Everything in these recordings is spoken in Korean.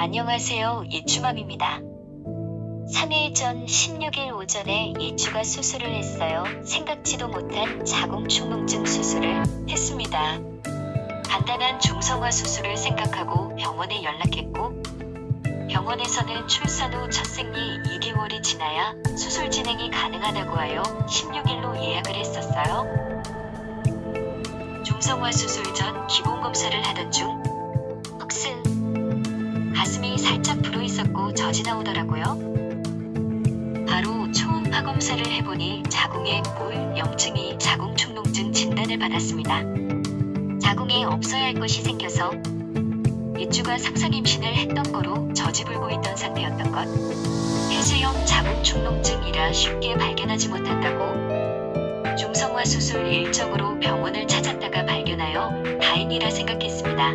안녕하세요. 예추맘입니다. 3일 전 16일 오전에 예추가 수술을 했어요. 생각지도 못한 자궁축농증 수술을 했습니다. 간단한 중성화 수술을 생각하고 병원에 연락했고 병원에서는 출산 후 첫 생리 2개월이 지나야 수술 진행이 가능하다고 하여 16일로 예약을 했었어요. 중성화 수술 전 기본 검사를 하던 중 헉슨 가슴이 살짝 불어 있었고 젖이 나오더라고요. 바로 초음파 검사를 해보니 자궁에 물염증이 자궁축농증 진단을 받았습니다. 자궁에 없어야 할 것이 생겨서 이주가 상상 임신을 했던 거로 젖이 불고 있던 상태였던 것. 폐쇄형 자궁 축농증이라 쉽게 발견하지 못한다고 중성화 수술 일정으로 병원을 찾았다가 발견하여 다행이라 생각했습니다.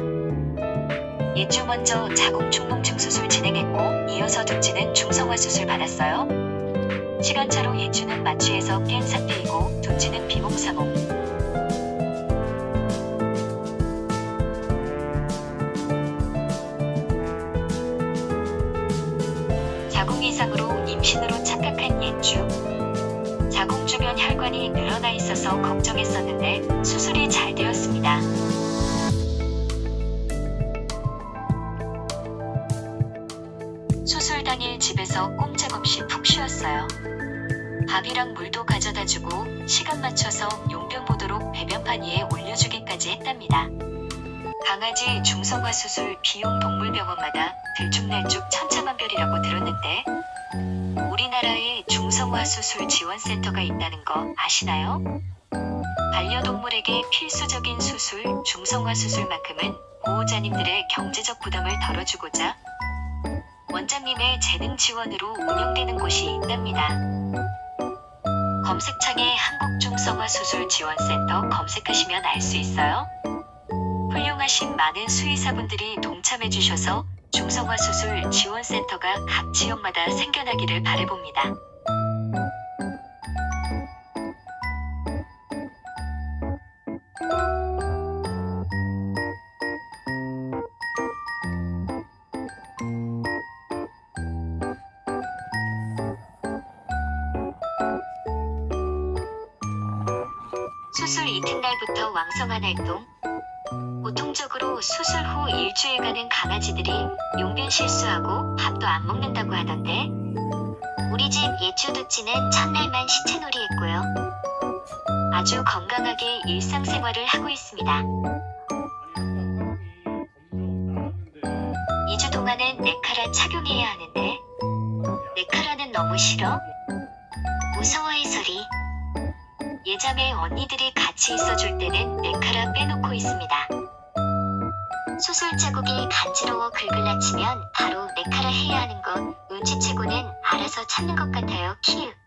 이주 먼저 자궁 축농증 수술 진행했고 이어서 둘째는 중성화 수술 받았어요. 시간차로 예주는 마취해서 깬 상태이고 둘째는 비몽사몽. 임신으로 착각한 예주. 자궁 주변 혈관이 늘어나 있어서 걱정했었는데 수술이 잘 되었습니다. 수술 당일 집에서 꼼짝없이 푹 쉬었어요. 밥이랑 물도 가져다 주고 시간 맞춰서 용변 보도록 배변판 위에 올려주기까지 했답니다. 강아지 중성화 수술 비용 동물병원마다 들쭉날쭉 천차만별이라고 들었는데 우리나라에 중성화 수술 지원센터가 있다는 거 아시나요? 반려동물에게 필수적인 수술 중성화 수술만큼은 보호자님들의 경제적 부담을 덜어주고자 원장님의 재능 지원으로 운영되는 곳이 있답니다. 검색창에 한국중성화수술지원센터 검색하시면 알 수 있어요. 훌륭하신 많은 수의사분들이 동참해주셔서 중성화 수술 지원센터가 각 지역마다 생겨나기를 바래봅니다. 수술 이튿날부터 왕성한 활동. 보통적으로 수술 후 일주일간은 강아지들이 용변 실수하고 밥도 안 먹는다고 하던데 우리 집 예추두찌는 첫날만 시체놀이 했고요. 아주 건강하게 일상생활을 하고 있습니다. 2주 동안은 네카라 착용해야 하는데 네카라는 너무 싫어? 무서워해 소리. 예전에 언니들이 같이 있어줄 때는 네카라 빼놓고 있습니다. 수술 자국이 간지러워 긁을라치면 바로 네카라 해야 하는 건 눈치채고는 알아서 찾는 것 같아요. 키읔.